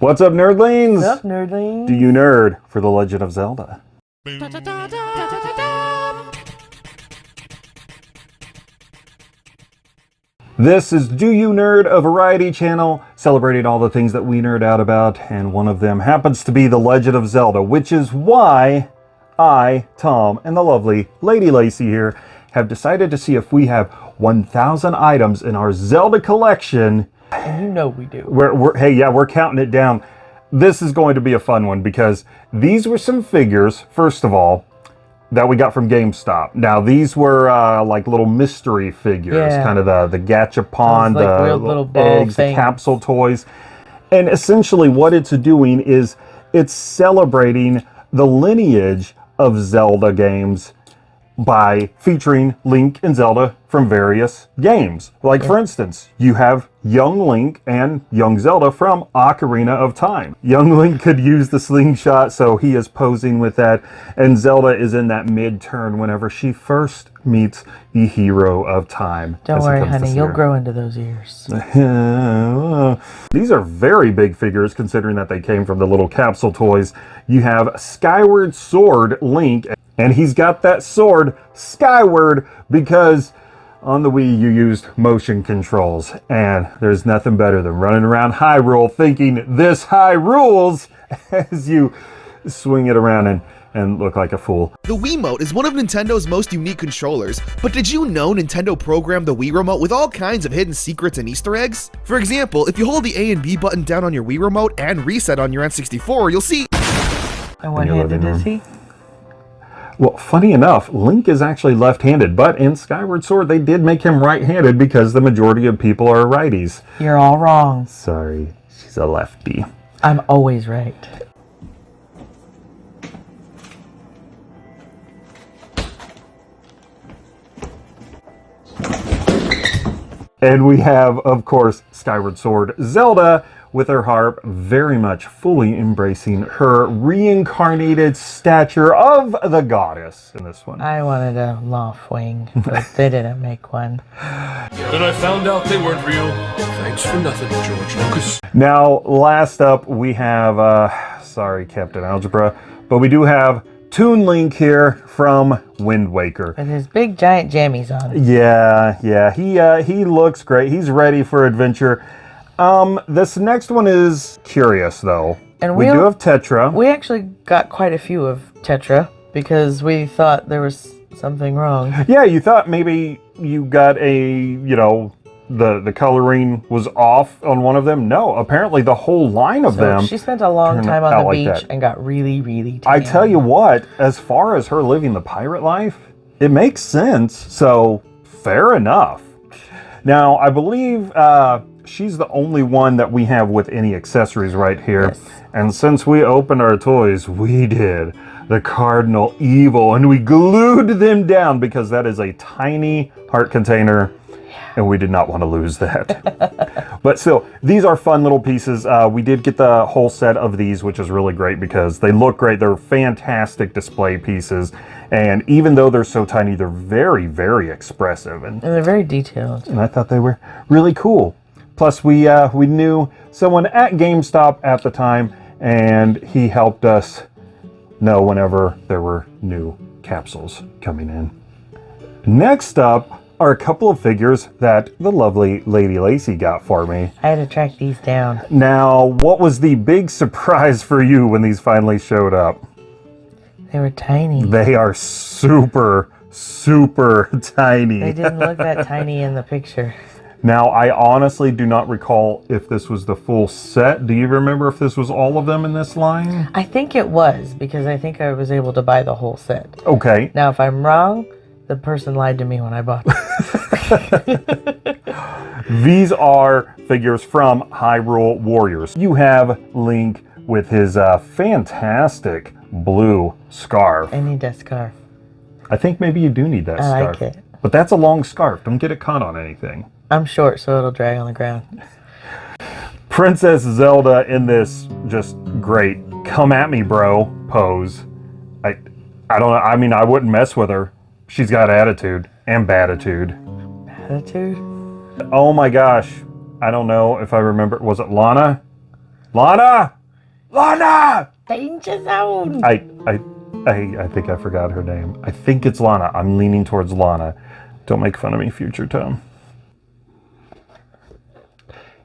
What's up, nerdlings? What's up, nerdlings? Do you nerd for The Legend of Zelda? This is Do You Nerd, a variety channel celebrating all the things that we nerd out about, and one of them happens to be The Legend of Zelda, which is why I, Tom, and the lovely Lady Lacy here have decided to see if we have 1,000 items in our Zelda collection. And you know we do. We're, we're, hey, yeah, we're counting it down. This is going to be a fun one because these were some figures, first of all, that we got from GameStop. Now, these were uh, like little mystery figures, Yeah. kind of the, the gachapon, like, the little eggs, the capsule toys. And essentially, what it's doing is it's celebrating the lineage of Zelda games by featuring Link and Zelda from various games. Like, for instance, you have young Link and young Zelda from Ocarina of Time. Young Link could use the slingshot, so he is posing with that, and Zelda is in that mid turn whenever she first meets the hero of time. Don't worry, honey. You'll grow into those ears. These are very big figures considering that they came from the little capsule toys. You have Skyward Sword Link, and he's got that sword skyward because on the Wii you used motion controls, and there's nothing better than running around Hyrule thinking this high rules as you swing it around and, and look like a fool. The Wiimote is one of Nintendo's most unique controllers, but did you know Nintendo programmed the Wii Remote with all kinds of hidden secrets and Easter eggs? For example, if you hold the A and B button down on your Wii Remote and reset on your N64, you'll see And what your handed is he? Well, funny enough, Link is actually left-handed, but in Skyward Sword they did make him right-handed because the majority of people are righties. You're all wrong. Sorry, she's a lefty. I'm always right. And we have, of course, Skyward Sword Zelda with her harp, very much fully embracing her reincarnated stature of the goddess in this one. I wanted a Loftwing, but they didn't make one. Then I found out they weren't real. Thanks for nothing, George Lucas. Now, last up, we have, uh, sorry, Captain Algebra, but we do have Toon Link here from Wind Waker. With his big giant jammies on. Yeah, yeah, he uh, he looks great. He's ready for adventure. Um, this next one is curious though. And we we'll- do have Tetra. We actually got quite a few of Tetra because we thought there was something wrong. yeah, you thought maybe you got a you know the the coloring was off on one of them. No, apparently the whole line of So them. she spent a long time on the beach that. and got really, really tan. I tell you what, as far as her living the pirate life, it makes sense. So fair enough. Now, I believe uh, she's the only one that we have with any accessories right here. Yes. And since we opened our toys, we did the Cardinal Evil and we glued them down because that is a tiny heart container and we did not want to lose that. but still, these are fun little pieces. Uh, we did get the whole set of these, which is really great because they look great. They're fantastic display pieces. And even though they're so tiny, they're very, very expressive. And, And they're very detailed. and I thought they were really cool. Plus, we, uh, we knew someone at GameStop at the time, and he helped us know whenever there were new capsules coming in. Next up are a couple of figures that the lovely Lady Lacy got for me. I had to track these down. Now, what was the big surprise for you when these finally showed up? They were tiny. They are super, super tiny. They didn't look that tiny in the picture. Now, I honestly do not recall if this was the full set. Do you remember if this was all of them in this line? I think it was because I think I was able to buy the whole set. Okay. Now, if I'm wrong, the person lied to me when I bought it. These are figures from Hyrule Warriors. You have Link with his uh, fantastic blue scarf. I need that scarf. I think maybe you do need that I scarf. like it. But that's a long scarf. Don't get it caught on anything. I'm short, so it'll drag on the ground. Princess Zelda in this just great come at me bro pose. I I don't know. I mean I wouldn't mess with her. She's got attitude and batitude. Attitude? Oh my gosh. I don't know if I remember was it Lana? Lana! Lana! Danger zone. I, I, I, I think I forgot her name. I think it's Lana. I'm leaning towards Lana. Don't make fun of me, future Tom.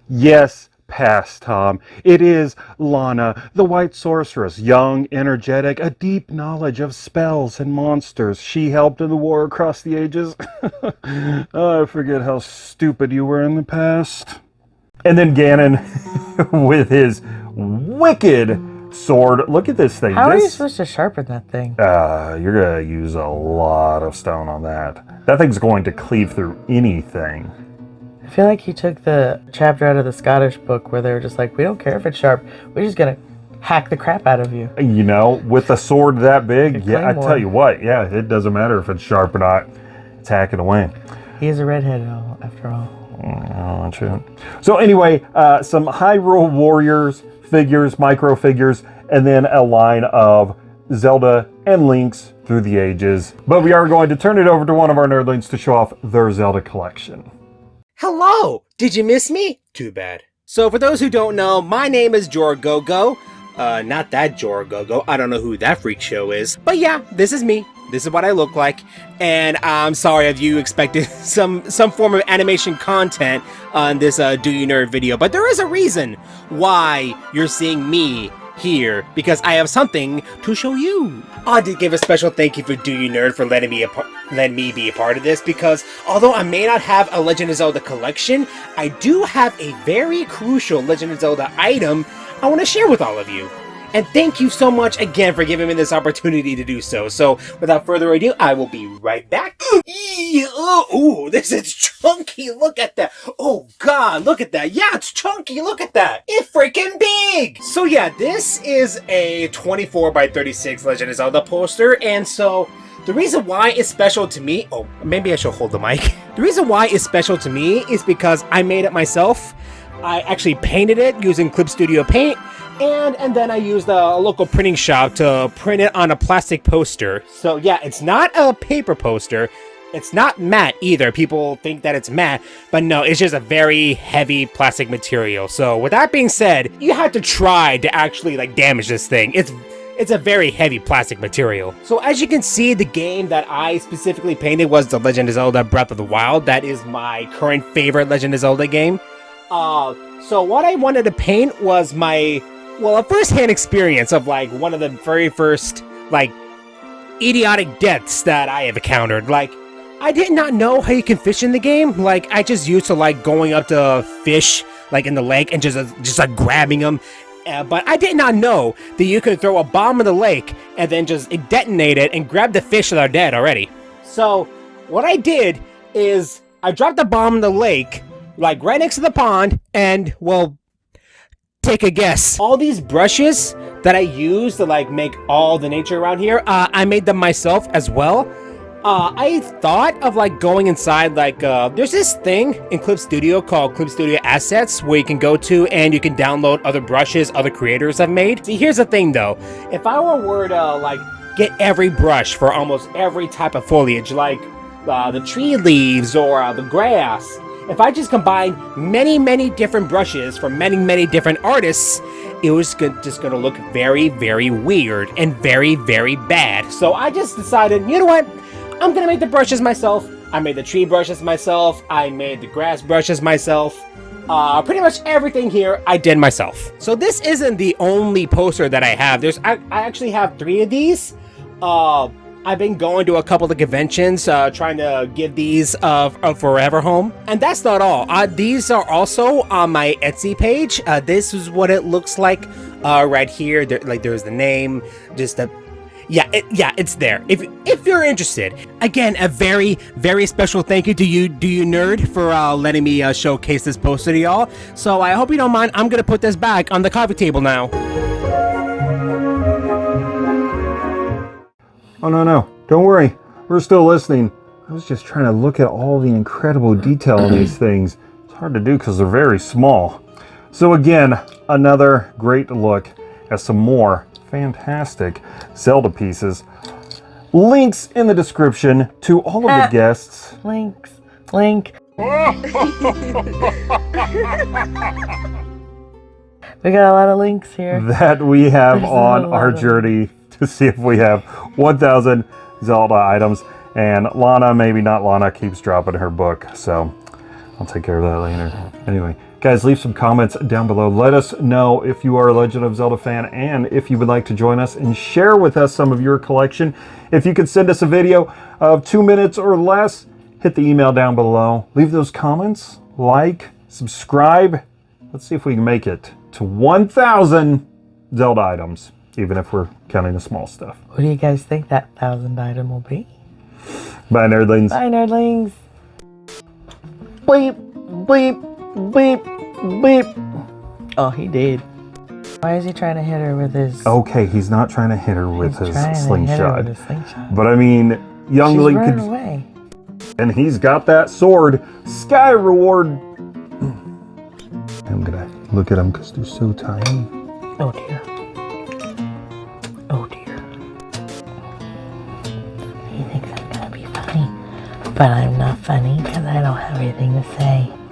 Yes, past Tom. It is Lana, the White Sorceress, young, energetic, a deep knowledge of spells and monsters. She helped in the war across the ages. I forget how stupid you were in the past. And then Ganon with his wicked sword. Look at this thing. How are you This- supposed to sharpen that thing? uh, you're gonna use a lot of stone on that. That thing's going to cleave through anything. I feel like he took the chapter out of the Scottish book where they were just like, we don't care if it's sharp. We're just gonna hack the crap out of you. You know, with a sword that big, yeah, I tell you what, yeah, it doesn't matter if it's sharp or not. It's hacking away. He is a redhead, all- after all. Oh, shit. So anyway, uh, some Hyrule Warriors figures, micro figures, and then a line of Zelda and Links through the ages. But we are going to turn it over to one of our nerdlings to show off their Zelda collection. Hello! Did you miss me? Too bad. So, for those who don't know, my name is Jorgogo. Uh, not that Jorgogo. I don't know who that freak show is. But yeah, this is me. This is what I look like. And I'm sorry if you expected some some form of animation content on this uh, Do You Nerd video, but there is a reason why you're seeing me here because I have something to show you. I did give a special thank you for Do You Nerd for letting me letting me be a part of this because although I may not have a Legend of Zelda collection, I do have a very crucial Legend of Zelda item I want to share with all of you. And thank you so much again for giving me this opportunity to do so. So, without further ado, I will be right back. Oh, ooh, this is chunky. Look at that. Oh, God, look at that. Yeah, it's chunky. Look at that. It's freaking big. So, yeah, this is a 24 by 36 Legend of Zelda poster. And so, the reason why it's special to me, oh, maybe I should hold the mic. The reason why it's special to me is because I made it myself. I actually painted it using Clip Studio Paint, and and then I used a local printing shop to print it on a plastic poster. So yeah, it's not a paper poster. It's not matte either. People think that it's matte, but no, it's just a very heavy plastic material. So with that being said, you have to try to actually like damage this thing. It's it's a very heavy plastic material. So as you can see, the game that I specifically painted was The Legend of Zelda Breath of the Wild. That is my current favorite Legend of Zelda game. Uh, so what I wanted to paint was my, well, a first-hand experience of like one of the very first like idiotic deaths that I have encountered. Like, I did not know how you can fish in the game. Like, I just used to like going up to fish like in the lake and just uh, just like grabbing them. Uh, but I did not know that you could throw a bomb in the lake and then just detonate it and grab the fish that are dead already. So what I did is I dropped the bomb in the lake, like right next to the pond, and well, take a guess. All these brushes that I use to like make all the nature around here, uh, I made them myself as well. Uh, I thought of like going inside like uh, there's this thing in Clip Studio called Clip Studio Assets where you can go to and you can download other brushes other creators have made. See, here's the thing though, if I were, to like get every brush for almost every type of foliage, like uh, the tree leaves or uh, the grass, if I just combine many, many different brushes from many, many different artists, it was just gonna look very, very weird and very, very bad. So I just decided, you know what? I'm gonna make the brushes myself. I made the tree brushes myself. I made the grass brushes myself. Uh, pretty much everything here I did myself. So this isn't the only poster that I have. There's I, I actually have three of these. Uh, I've been going to a couple of conventions, uh, trying to give these uh, a forever home. And that's not all. Uh, these are also on my Etsy page. Uh, this is what it looks like uh, right here. There, like there's the name, just a yeah, it, yeah, it's there. If if you're interested, again, a very very special thank you to you, do you nerd, for uh, letting me uh, showcase this poster to y'all. So I hope you don't mind. I'm gonna put this back on the coffee table now. Oh, no, no. Don't worry. We're still listening. I was just trying to look at all the incredible detail in these things. It's hard to do because they're very small. So, again, another great look at some more fantastic Zelda pieces. Links in the description to all of the uh, guests. Links. Link. We got a lot of links here. that we have There's on our lot of- journey to see if we have 1,000 Zelda items. And Lana, maybe not Lana, keeps dropping her book. So I'll take care of that later. Anyway, guys, leave some comments down below. Let us know if you are a Legend of Zelda fan and if you would like to join us and share with us some of your collection. If you could send us a video of two minutes or less, hit the email down below. Leave those comments, like, subscribe. Let's see if we can make it to 1,000 Zelda items, even if we're counting the small stuff. What do you guys think that thousand item will be? Bye, nerdlings. Bye, nerdlings. Bleep, bleep, bleep, bleep. Oh, he did. Why is he trying to hit her with his? Okay, he's not trying to hit her with he's his trying to hit her slingshot. with his slingshot. But I mean, young She's Link running could, away. and he's got that sword. Sky reward. I'm gonna look at them because they're so tiny. Oh dear. But I'm not funny because I don't have anything to say.